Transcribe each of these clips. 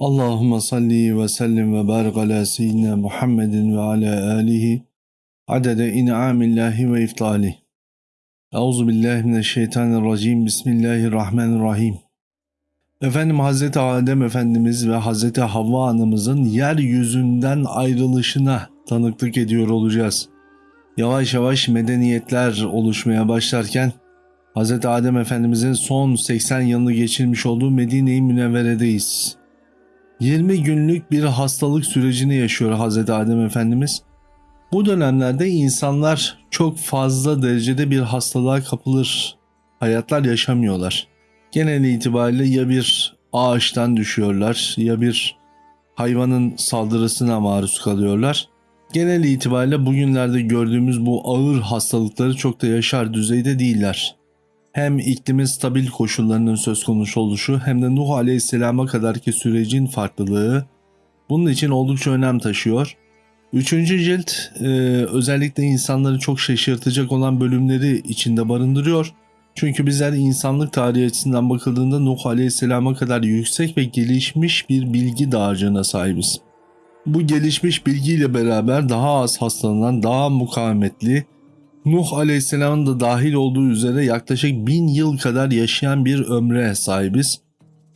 Allahümme salli ve sellim ve barik ala seyyidina Muhammedin ve ala alihi adede in'amillahi ve iftali. Euzu billahi mineşşeytanirracim. Bismillahirrahmanirrahim. Efendim Hazreti Adem Efendimiz ve Hazreti Havva Anamızın yeryüzünden ayrılışına tanıklık ediyor olacağız. Yavaş yavaş medeniyetler oluşmaya başlarken Hazreti Adem Efendimizin son 80 yılını geçirmiş olduğu Medine-i Münevvere'deyiz. 20 günlük bir hastalık sürecini yaşıyor Hazreti Adem Efendimiz. Bu dönemlerde insanlar çok fazla derecede bir hastalığa kapılır. Hayatlar yaşamıyorlar. Genel itibariyle ya bir ağaçtan düşüyorlar ya bir hayvanın saldırısına maruz kalıyorlar. Genel itibariyle bugünlerde gördüğümüz bu ağır hastalıkları çok da yaşar düzeyde değiller hem iklimin stabil koşullarının söz konusu oluşu hem de Nuh Aleyhisselam'a kadarki sürecin farklılığı bunun için oldukça önem taşıyor. Üçüncü cilt e, özellikle insanları çok şaşırtacak olan bölümleri içinde barındırıyor. Çünkü bizler insanlık tarihi açısından bakıldığında Nuh Aleyhisselam'a kadar yüksek ve gelişmiş bir bilgi dağarcığına sahibiz. Bu gelişmiş bilgiyle beraber daha az hastalanan, daha mukavemetli, Nuh Aleyhisselam'ın da dahil olduğu üzere yaklaşık bin yıl kadar yaşayan bir ömre sahibiz.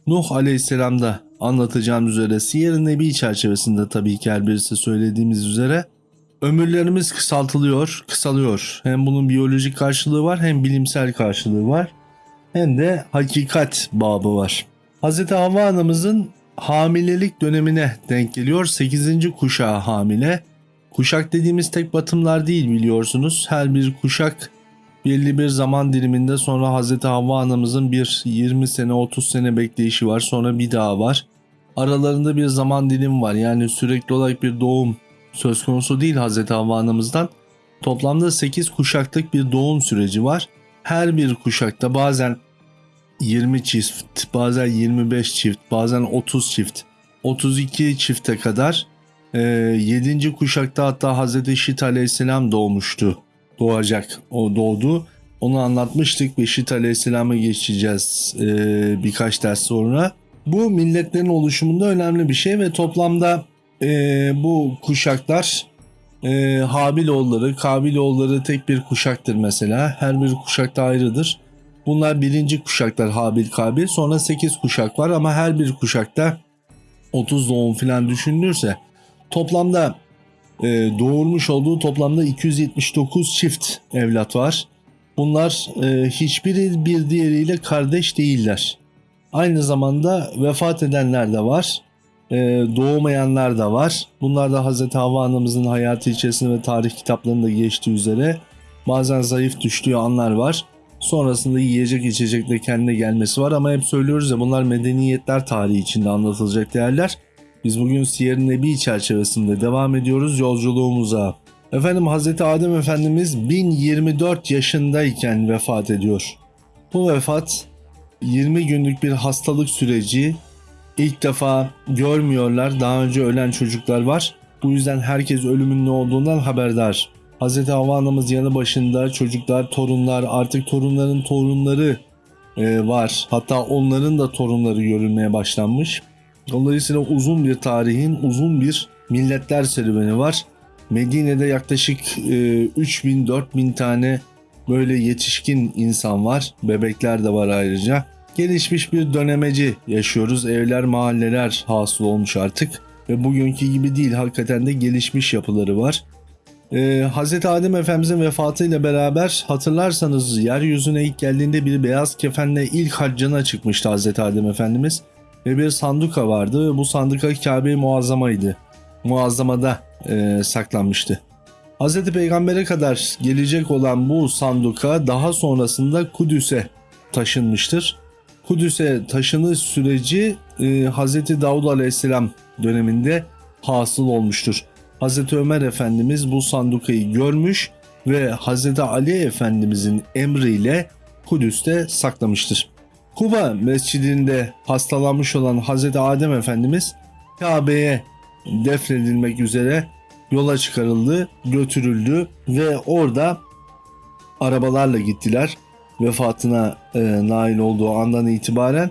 Nuh Aleyhisselam'da anlatacağım üzere Siyer-i Nebi çerçevesinde tabii ki her birisi söylediğimiz üzere ömürlerimiz kısaltılıyor, kısalıyor. Hem bunun biyolojik karşılığı var hem bilimsel karşılığı var hem de hakikat babı var. Hz. Havva anamızın hamilelik dönemine denk geliyor. 8. kuşağı hamile. Kuşak dediğimiz tek batımlar değil biliyorsunuz. Her bir kuşak belli bir zaman diliminde sonra Hz. Havva anamızın bir 20 sene 30 sene bekleyişi var. Sonra bir daha var. Aralarında bir zaman dilim var. Yani sürekli olarak bir doğum söz konusu değil Hz. Havva anamızdan. Toplamda 8 kuşaklık bir doğum süreci var. Her bir kuşakta bazen 20 çift, bazen 25 çift, bazen 30 çift, 32 çifte kadar e, ee, 7. kuşakta hatta Hazreti Şit aleyhisselam doğmuştu. Doğacak. O doğdu. Onu anlatmıştık ve Şit aleyhisselama geçeceğiz e, birkaç ders sonra. Bu milletlerin oluşumunda önemli bir şey ve toplamda e, bu kuşaklar e, Habiloğulları, Kabiloğulları tek bir kuşaktır mesela. Her bir kuşakta ayrıdır. Bunlar birinci kuşaklar Habil Kabil. Sonra 8 kuşak var ama her bir kuşakta 30 doğum falan düşünülürse Toplamda e, doğurmuş olduğu toplamda 279 çift evlat var. Bunlar e, hiçbiri bir diğeriyle kardeş değiller. Aynı zamanda vefat edenler de var. E, doğmayanlar da var. Bunlar da Hz. Havva anamızın hayatı içerisinde ve tarih kitaplarında geçtiği üzere bazen zayıf düştüğü anlar var. Sonrasında yiyecek içecekle kendine gelmesi var ama hep söylüyoruz ya bunlar medeniyetler tarihi içinde anlatılacak değerler. Biz bugün Siyer-i Nebi çerçevesinde devam ediyoruz yolculuğumuza. Efendim Hz. Adem Efendimiz 1024 yaşındayken vefat ediyor. Bu vefat 20 günlük bir hastalık süreci. İlk defa görmüyorlar. Daha önce ölen çocuklar var. Bu yüzden herkes ölümün ne olduğundan haberdar. Hz. Havva anamız yanı başında çocuklar, torunlar, artık torunların torunları e, var. Hatta onların da torunları görülmeye başlanmış. Dolayısıyla uzun bir tarihin, uzun bir milletler serüveni var. Medine'de yaklaşık e, 3000-4000 tane böyle yetişkin insan var. Bebekler de var ayrıca. Gelişmiş bir dönemeci yaşıyoruz. Evler, mahalleler hasıl olmuş artık. Ve bugünkü gibi değil hakikaten de gelişmiş yapıları var. Ee, Hz. Adem Efendimizin vefatıyla beraber hatırlarsanız yeryüzüne ilk geldiğinde bir beyaz kefenle ilk haccına çıkmıştı Hz. Adem Efendimiz ve bir sanduka vardı bu sanduka Kabe-i Muazzama'ydı. Muazzama'da e, saklanmıştı. Hz. Peygamber'e kadar gelecek olan bu sanduka daha sonrasında Kudüs'e taşınmıştır. Kudüs'e taşınış süreci e, Hz. Davud Aleyhisselam döneminde hasıl olmuştur. Hz. Ömer Efendimiz bu sandukayı görmüş ve Hz. Ali Efendimizin emriyle Kudüs'te saklamıştır. Kuba mescidinde hastalanmış olan Hz. Adem Efendimiz Kabe'ye defnedilmek üzere yola çıkarıldı, götürüldü ve orada arabalarla gittiler. Vefatına e, nail olduğu andan itibaren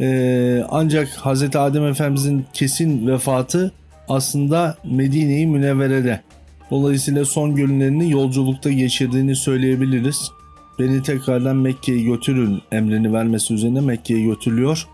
Ee, ancak Hz. Adem Efendimizin kesin vefatı aslında Medine-i Münevvere'de. Dolayısıyla son günlerini yolculukta geçirdiğini söyleyebiliriz. Beni tekrardan Mekke'ye götürün emrini vermesi üzerine Mekke'ye götürülüyor.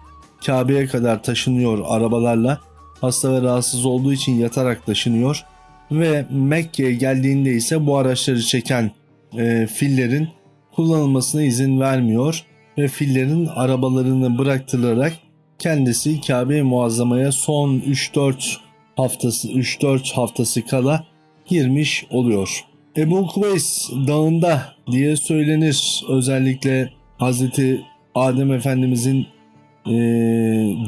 Kabe'ye kadar taşınıyor arabalarla. Hasta ve rahatsız olduğu için yatarak taşınıyor. Ve Mekke'ye geldiğinde ise bu araçları çeken e, fillerin kullanılmasına izin vermiyor. Ve fillerin arabalarını bıraktırarak kendisi Kabe-i Muazzama'ya son 3-4 haftası 3-4 haftası kala girmiş oluyor. Ebu Kubeys dağında diye söylenir. Özellikle Hazreti Adem Efendimizin e,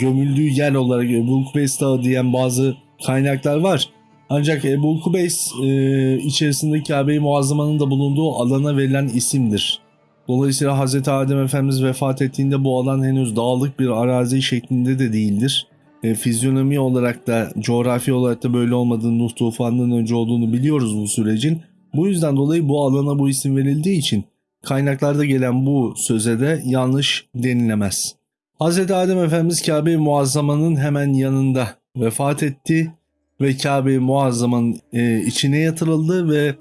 gömüldüğü yer olarak Ebu Kubeys Dağı diyen bazı kaynaklar var. Ancak Ebu Kubeys e, içerisinde Kabe-i Muazzama'nın da bulunduğu alana verilen isimdir. Dolayısıyla Hazreti Adem Efendimiz vefat ettiğinde bu alan henüz dağlık bir arazi şeklinde de değildir. E, fizyonomi olarak da coğrafi olarak da böyle olmadığını Nuh tufanından önce olduğunu biliyoruz bu sürecin. Bu yüzden dolayı bu alana bu isim verildiği için kaynaklarda gelen bu söze de yanlış denilemez. Hz. Adem Efendimiz Kabe-i Muazzama'nın hemen yanında vefat etti ve Kabe-i Muazzama'nın e, içine yatırıldı ve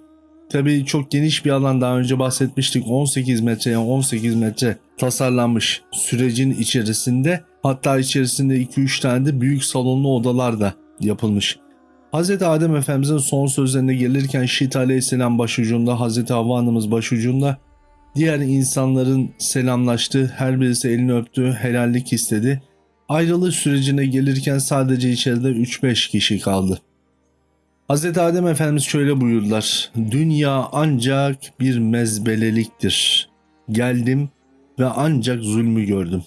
tabii çok geniş bir alan daha önce bahsetmiştik 18 metreye 18 metre tasarlanmış sürecin içerisinde hatta içerisinde 2-3 tane de büyük salonlu odalar da yapılmış. Hz. Adem Efendimizin son sözlerine gelirken Şit Aleyhisselam başucunda, Hz. Havva Hanımız başucunda diğer insanların selamlaştı, her birisi elini öptü, helallik istedi. Ayrılış sürecine gelirken sadece içeride 3-5 kişi kaldı. Hz. Adem Efendimiz şöyle buyurdular. Dünya ancak bir mezbeleliktir. Geldim ve ancak zulmü gördüm.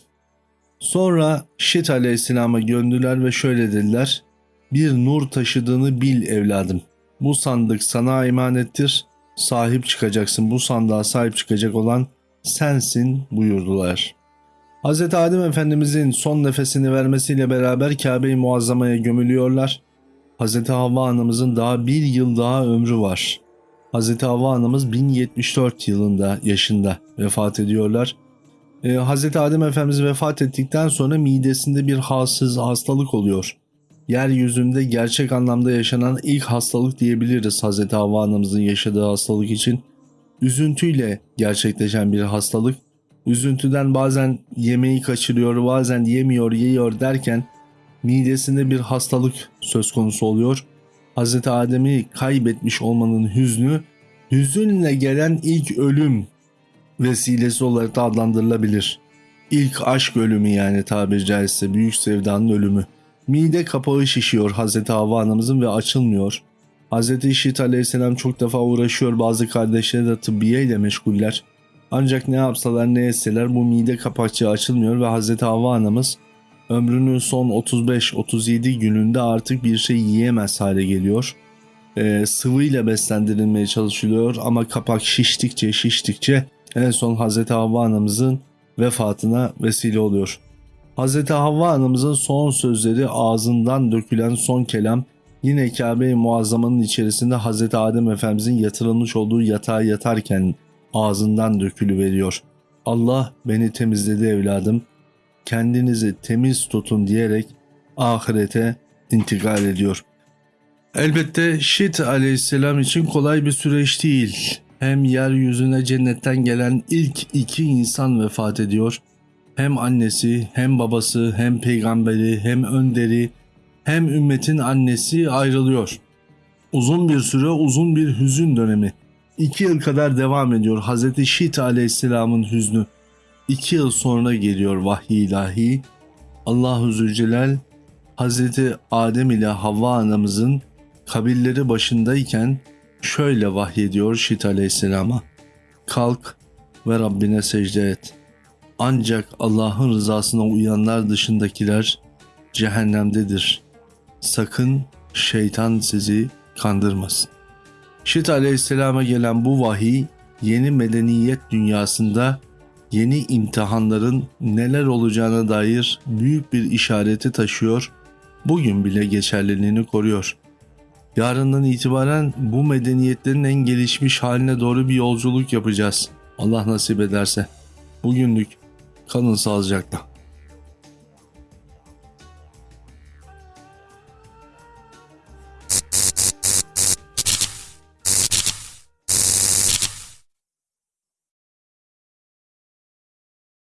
Sonra Şit Aleyhisselam'a göndüler ve şöyle dediler. Bir nur taşıdığını bil evladım. Bu sandık sana emanettir. Sahip çıkacaksın. Bu sandığa sahip çıkacak olan sensin buyurdular. Hz. Adem Efendimizin son nefesini vermesiyle beraber Kabe-i Muazzama'ya gömülüyorlar. Hz. Havva Anamızın daha bir yıl daha ömrü var. Hz. Havva Anamız 1074 yılında yaşında vefat ediyorlar. Ee, Hz. Adem Efendimiz vefat ettikten sonra midesinde bir halsız hastalık oluyor. Yeryüzünde gerçek anlamda yaşanan ilk hastalık diyebiliriz Hz. Havva Anamızın yaşadığı hastalık için. Üzüntüyle gerçekleşen bir hastalık. Üzüntüden bazen yemeği kaçırıyor, bazen yemiyor, yiyor derken midesinde bir hastalık söz konusu oluyor. Hz. Adem'i kaybetmiş olmanın hüznü, hüzünle gelen ilk ölüm vesilesi olarak da adlandırılabilir. İlk aşk ölümü yani tabiri caizse büyük sevdanın ölümü. Mide kapağı şişiyor Hz. Havva anamızın ve açılmıyor. Hz. İşit aleyhisselam çok defa uğraşıyor bazı kardeşleri de tıbbiye ile meşguller. Ancak ne yapsalar ne etseler bu mide kapakçığı açılmıyor ve Hz. Havva anamız ömrünün son 35-37 gününde artık bir şey yiyemez hale geliyor. Ee, sıvıyla beslendirilmeye çalışılıyor ama kapak şiştikçe şiştikçe en son Hz. Havva anamızın vefatına vesile oluyor. Hz. Havva anamızın son sözleri ağzından dökülen son kelam yine Kabe-i Muazzama'nın içerisinde Hz. Adem Efendimizin yatırılmış olduğu yatağa yatarken ağzından dökülü veriyor. Allah beni temizledi evladım. Kendinizi temiz tutun diyerek ahirete intikal ediyor. Elbette Şit aleyhisselam için kolay bir süreç değil. Hem yeryüzüne cennetten gelen ilk iki insan vefat ediyor. Hem annesi, hem babası, hem peygamberi, hem önderi, hem ümmetin annesi ayrılıyor. Uzun bir süre, uzun bir hüzün dönemi. İki yıl kadar devam ediyor Hz. Şit aleyhisselamın hüznü. İki yıl sonra geliyor vahiy ilahi. Allahu Zülcelal Hz. Adem ile Havva anamızın kabirleri başındayken şöyle vahyediyor Şit aleyhisselama. Kalk ve Rabbine secde et. Ancak Allah'ın rızasına uyanlar dışındakiler cehennemdedir. Sakın şeytan sizi kandırmasın. Şit aleyhisselama gelen bu vahiy yeni medeniyet dünyasında yeni imtihanların neler olacağına dair büyük bir işareti taşıyor, bugün bile geçerliliğini koruyor. Yarından itibaren bu medeniyetlerin en gelişmiş haline doğru bir yolculuk yapacağız. Allah nasip ederse. Bugünlük kalın sağlıcakla.